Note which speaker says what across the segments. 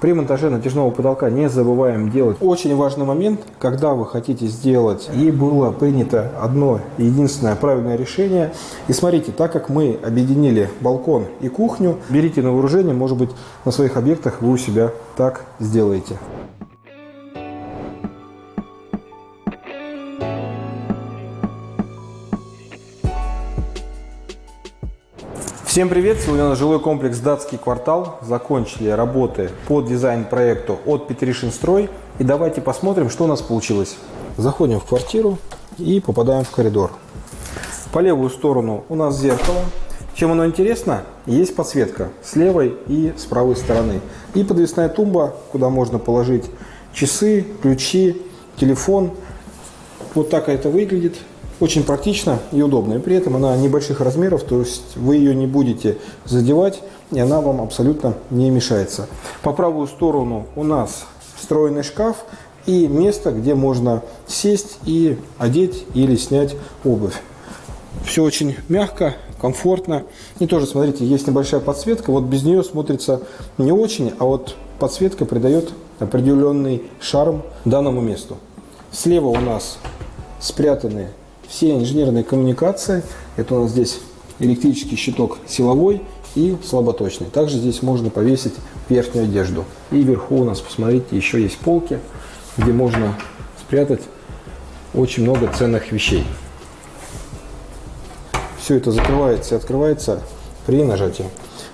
Speaker 1: При монтаже натяжного потолка не забываем делать очень важный момент, когда вы хотите сделать, и было принято одно единственное правильное решение. И смотрите, так как мы объединили балкон и кухню, берите на вооружение, может быть, на своих объектах вы у себя так сделаете. Всем привет! Сегодня у нас жилой комплекс «Датский квартал». Закончили работы по дизайн-проекту от Петришинстрой. И давайте посмотрим, что у нас получилось. Заходим в квартиру и попадаем в коридор. По левую сторону у нас зеркало. Чем оно интересно? Есть подсветка с левой и с правой стороны. И подвесная тумба, куда можно положить часы, ключи, телефон. Вот так это выглядит. Очень практично и удобно. И при этом она небольших размеров, то есть вы ее не будете задевать, и она вам абсолютно не мешается. По правую сторону у нас встроенный шкаф и место, где можно сесть и одеть или снять обувь. Все очень мягко, комфортно. И тоже, смотрите, есть небольшая подсветка. Вот без нее смотрится не очень, а вот подсветка придает определенный шарм данному месту. Слева у нас спрятаны все инженерные коммуникации. Это у нас здесь электрический щиток силовой и слаботочный. Также здесь можно повесить верхнюю одежду. И вверху у нас, посмотрите, еще есть полки, где можно спрятать очень много ценных вещей. Все это закрывается и открывается при нажатии.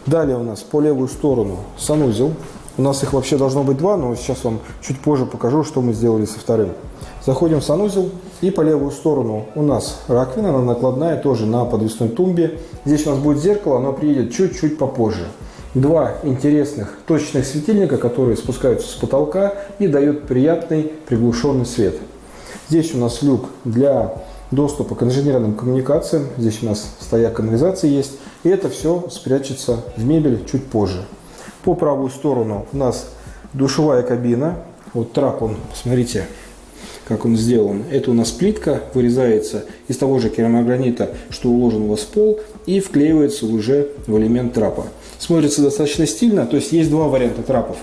Speaker 1: Далее у нас по левую сторону санузел. У нас их вообще должно быть два, но сейчас вам чуть позже покажу, что мы сделали со вторым. Заходим в санузел и по левую сторону у нас раковина, она накладная, тоже на подвесной тумбе. Здесь у нас будет зеркало, оно приедет чуть-чуть попозже. Два интересных точечных светильника, которые спускаются с потолка и дают приятный приглушенный свет. Здесь у нас люк для доступа к инженерным коммуникациям. Здесь у нас стояк канализации есть. И это все спрячется в мебель чуть позже. По правую сторону у нас душевая кабина. Вот трап он, посмотрите, как он сделан. Это у нас плитка вырезается из того же керамогранита, что уложен у вас в пол, и вклеивается уже в элемент трапа. Смотрится достаточно стильно, то есть есть два варианта трапов.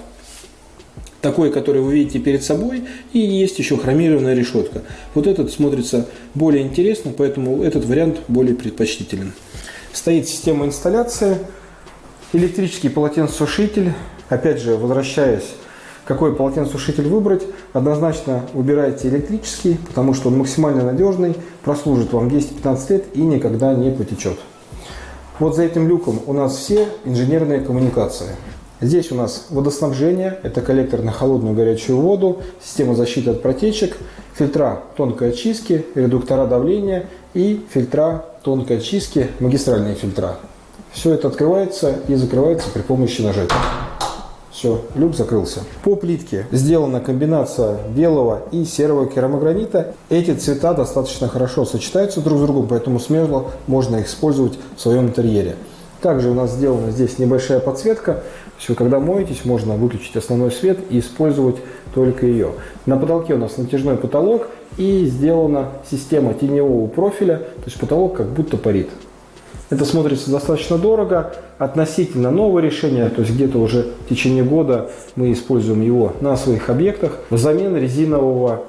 Speaker 1: Такой, который вы видите перед собой, и есть еще хромированная решетка. Вот этот смотрится более интересно, поэтому этот вариант более предпочтителен. Стоит система инсталляции, электрический полотенцесушитель. Опять же, возвращаясь какой полотенцесушитель выбрать, однозначно выбирайте электрический, потому что он максимально надежный, прослужит вам 10-15 лет и никогда не потечет. Вот за этим люком у нас все инженерные коммуникации. Здесь у нас водоснабжение, это коллектор на холодную горячую воду, система защиты от протечек, фильтра тонкой очистки, редуктора давления и фильтра тонкой очистки, магистральные фильтра. Все это открывается и закрывается при помощи нажатия. Все, люк закрылся. По плитке сделана комбинация белого и серого керамогранита. Эти цвета достаточно хорошо сочетаются друг с другом, поэтому смело можно их использовать в своем интерьере. Также у нас сделана здесь небольшая подсветка. Вы когда моетесь, можно выключить основной свет и использовать только ее. На потолке у нас натяжной потолок и сделана система теневого профиля, то есть потолок как будто парит. Это смотрится достаточно дорого. Относительно новое решение, то есть где-то уже в течение года мы используем его на своих объектах взамен резинового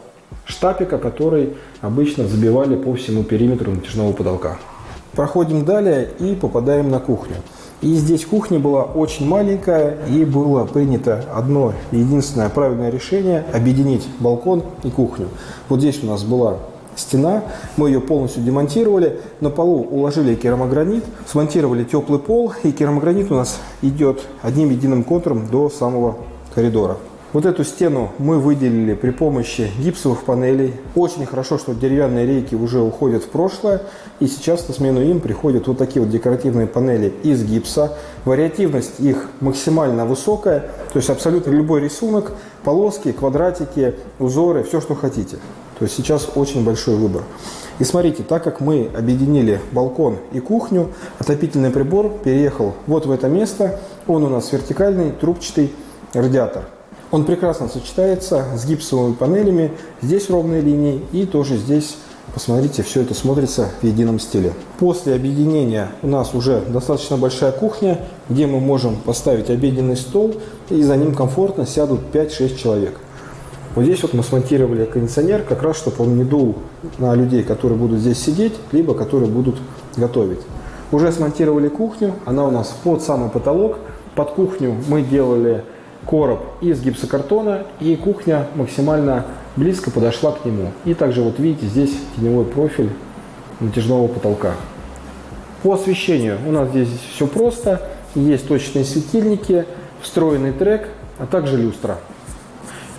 Speaker 1: штапика, который обычно забивали по всему периметру натяжного потолка. Проходим далее и попадаем на кухню. И здесь кухня была очень маленькая, и было принято одно единственное правильное решение – объединить балкон и кухню. Вот здесь у нас была стена. Мы ее полностью демонтировали. На полу уложили керамогранит, смонтировали теплый пол. И керамогранит у нас идет одним единым контуром до самого коридора. Вот эту стену мы выделили при помощи гипсовых панелей. Очень хорошо, что деревянные рейки уже уходят в прошлое. И сейчас на смену им приходят вот такие вот декоративные панели из гипса. Вариативность их максимально высокая. То есть абсолютно любой рисунок, полоски, квадратики, узоры, все, что хотите. То есть сейчас очень большой выбор. И смотрите, так как мы объединили балкон и кухню, отопительный прибор переехал вот в это место. Он у нас вертикальный, трубчатый радиатор. Он прекрасно сочетается с гипсовыми панелями. Здесь ровные линии и тоже здесь Посмотрите, все это смотрится в едином стиле. После объединения у нас уже достаточно большая кухня, где мы можем поставить обеденный стол, и за ним комфортно сядут 5-6 человек. Вот здесь вот мы смонтировали кондиционер, как раз, чтобы он не дул на людей, которые будут здесь сидеть, либо которые будут готовить. Уже смонтировали кухню, она у нас под самый потолок. Под кухню мы делали короб из гипсокартона, и кухня максимально близко подошла к нему. И также вот видите, здесь теневой профиль натяжного потолка. По освещению у нас здесь все просто. Есть точные светильники, встроенный трек, а также люстра.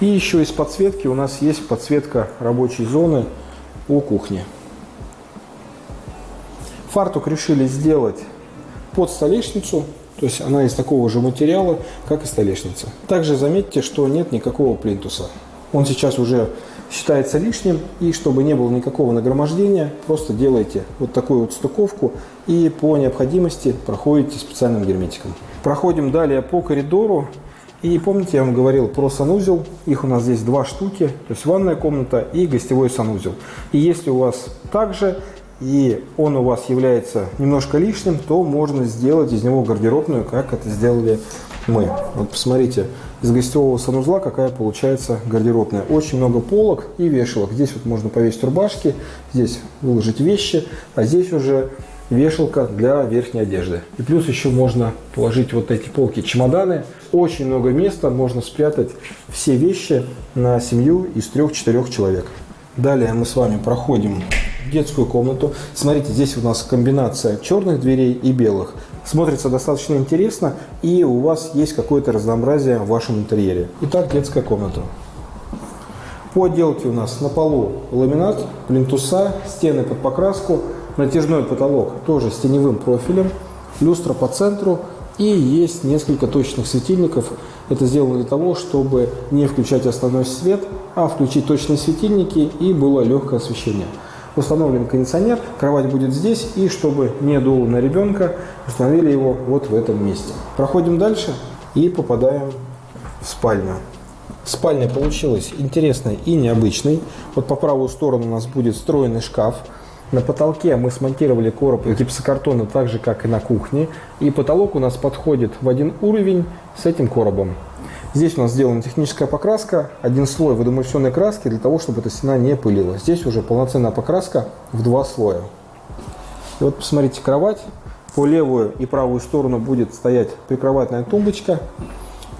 Speaker 1: И еще из подсветки у нас есть подсветка рабочей зоны у кухни. Фартук решили сделать под столешницу, то есть она из такого же материала, как и столешница. Также заметьте, что нет никакого плинтуса. Он сейчас уже считается лишним, и чтобы не было никакого нагромождения, просто делайте вот такую вот стыковку и по необходимости проходите специальным герметиком. Проходим далее по коридору. И помните, я вам говорил про санузел. Их у нас здесь два штуки, то есть ванная комната и гостевой санузел. И если у вас также и он у вас является немножко лишним, то можно сделать из него гардеробную, как это сделали мы. Вот посмотрите, из гостевого санузла какая получается гардеробная. Очень много полок и вешалок. Здесь вот можно повесить рубашки, здесь выложить вещи, а здесь уже вешалка для верхней одежды. И плюс еще можно положить вот эти полки чемоданы. Очень много места, можно спрятать все вещи на семью из трех-четырех человек. Далее мы с вами проходим детскую комнату. Смотрите, здесь у нас комбинация черных дверей и белых. Смотрится достаточно интересно, и у вас есть какое-то разнообразие в вашем интерьере. Итак, детская комната. По отделке у нас на полу ламинат, плинтуса, стены под покраску, натяжной потолок тоже с теневым профилем, люстра по центру и есть несколько точных светильников. Это сделано для того, чтобы не включать основной свет, а включить точные светильники и было легкое освещение установлен кондиционер, кровать будет здесь, и чтобы не дуло на ребенка, установили его вот в этом месте. Проходим дальше и попадаем в спальню. Спальня получилась интересной и необычной. Вот по правую сторону у нас будет встроенный шкаф. На потолке мы смонтировали короб гипсокартона так же, как и на кухне. И потолок у нас подходит в один уровень с этим коробом. Здесь у нас сделана техническая покраска, один слой водоэмульсионной краски для того, чтобы эта стена не пылила. Здесь уже полноценная покраска в два слоя. И вот посмотрите, кровать. По левую и правую сторону будет стоять прикроватная тумбочка.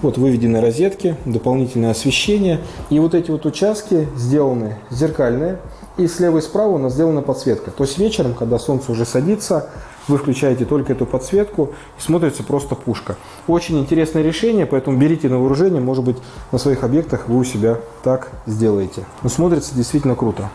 Speaker 1: Вот выведены розетки, дополнительное освещение. И вот эти вот участки сделаны зеркальные. И слева и справа у нас сделана подсветка. То есть вечером, когда солнце уже садится, вы включаете только эту подсветку, и смотрится просто пушка. Очень интересное решение, поэтому берите на вооружение, может быть, на своих объектах вы у себя так сделаете. Но смотрится действительно круто.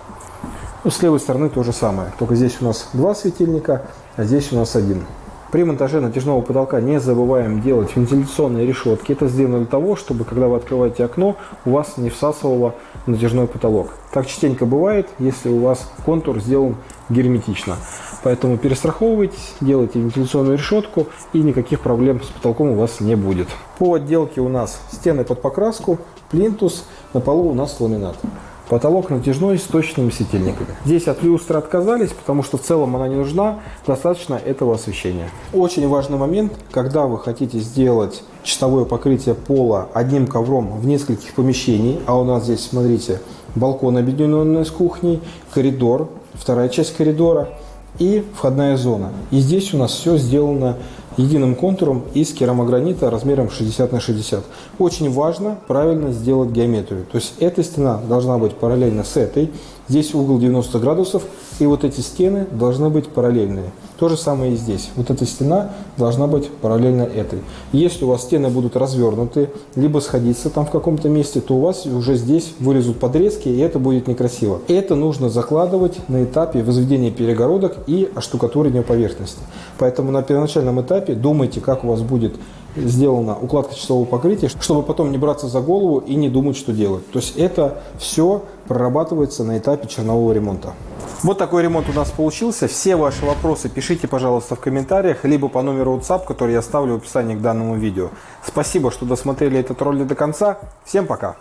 Speaker 1: Ну, с левой стороны то же самое, только здесь у нас два светильника, а здесь у нас один. При монтаже натяжного потолка не забываем делать вентиляционные решетки. Это сделано для того, чтобы когда вы открываете окно, у вас не всасывало натяжной потолок. Так частенько бывает, если у вас контур сделан герметично. Поэтому перестраховывайтесь, делайте вентиляционную решетку и никаких проблем с потолком у вас не будет. По отделке у нас стены под покраску, плинтус, на полу у нас ламинат. Потолок натяжной с точными светильниками. Здесь от люстры отказались, потому что в целом она не нужна, достаточно этого освещения. Очень важный момент, когда вы хотите сделать чистовое покрытие пола одним ковром в нескольких помещений, а у нас здесь, смотрите, балкон объединенный с кухней, коридор, вторая часть коридора и входная зона. И здесь у нас все сделано единым контуром из керамогранита размером 60 на 60. Очень важно правильно сделать геометрию. То есть эта стена должна быть параллельно с этой. Здесь угол 90 градусов. И вот эти стены должны быть параллельные. То же самое и здесь. Вот эта стена должна быть параллельно этой. Если у вас стены будут развернуты, либо сходиться там в каком-то месте, то у вас уже здесь вылезут подрезки, и это будет некрасиво. Это нужно закладывать на этапе возведения перегородок и оштукатуривания поверхности. Поэтому на первоначальном этапе думайте, как у вас будет сделана укладка часового покрытия, чтобы потом не браться за голову и не думать, что делать. То есть это все прорабатывается на этапе чернового ремонта. Вот такой ремонт у нас получился. Все ваши вопросы пишите, пожалуйста, в комментариях, либо по номеру WhatsApp, который я оставлю в описании к данному видео. Спасибо, что досмотрели этот ролик до конца. Всем пока!